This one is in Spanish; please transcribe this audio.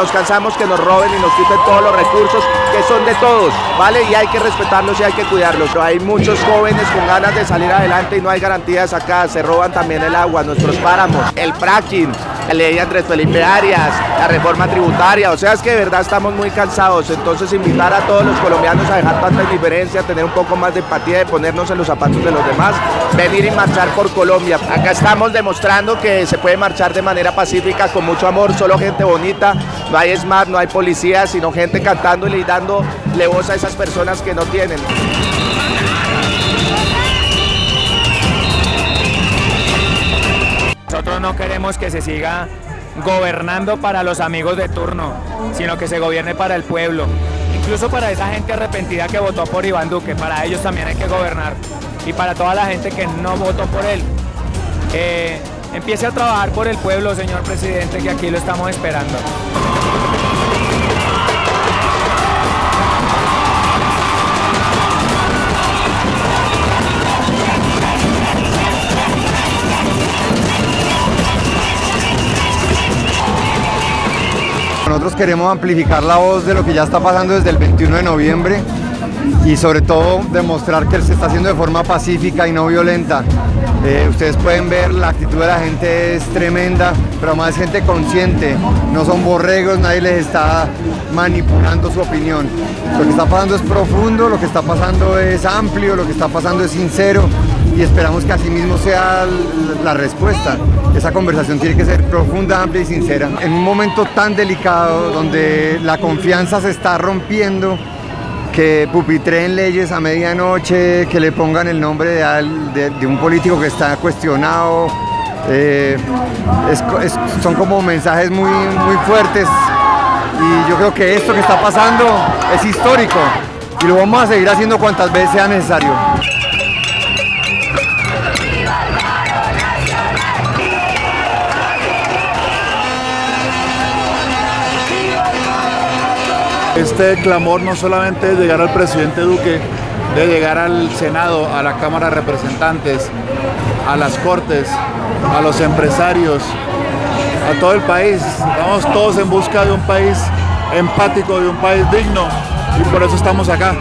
nos cansamos que nos roben y nos quiten todos los recursos que son de todos, ¿vale? Y hay que respetarlos y hay que cuidarlos. Hay muchos jóvenes con ganas de salir adelante y no hay garantías acá, se roban también el agua, nuestros páramos, el fracking, la ley Andrés Felipe Arias, la reforma tributaria, o sea, es que de verdad estamos muy cansados, entonces invitar a todos los colombianos a dejar tanta indiferencia, tener un poco más de empatía, de ponernos en los zapatos de los demás, venir y marchar por Colombia. Acá estamos demostrando que se puede marchar de manera pacífica, con mucho amor, solo gente bonita, no hay smart, no hay policía, sino gente cantándole y dándole voz a esas personas que no tienen. No queremos que se siga gobernando para los amigos de turno, sino que se gobierne para el pueblo. Incluso para esa gente arrepentida que votó por Iván Duque, para ellos también hay que gobernar. Y para toda la gente que no votó por él. Eh, empiece a trabajar por el pueblo, señor presidente, que aquí lo estamos esperando. Nosotros queremos amplificar la voz de lo que ya está pasando desde el 21 de noviembre y sobre todo demostrar que se está haciendo de forma pacífica y no violenta. Eh, ustedes pueden ver la actitud de la gente es tremenda, pero más gente consciente, no son borregos, nadie les está manipulando su opinión. Lo que está pasando es profundo, lo que está pasando es amplio, lo que está pasando es sincero y esperamos que así mismo sea la respuesta. Esa conversación tiene que ser profunda, amplia y sincera. En un momento tan delicado donde la confianza se está rompiendo, que pupitreen leyes a medianoche, que le pongan el nombre de, un político que está cuestionado. Eh, son como mensajes muy, muy fuertes y yo creo que esto que está pasando es histórico y lo vamos a seguir haciendo cuantas veces sea necesario. Este clamor no solamente es llegar al presidente Duque, de llegar al Senado, a la Cámara de Representantes, a las Cortes, a los empresarios, a todo el país. Estamos todos en busca de un país empático, de un país digno y por eso estamos acá.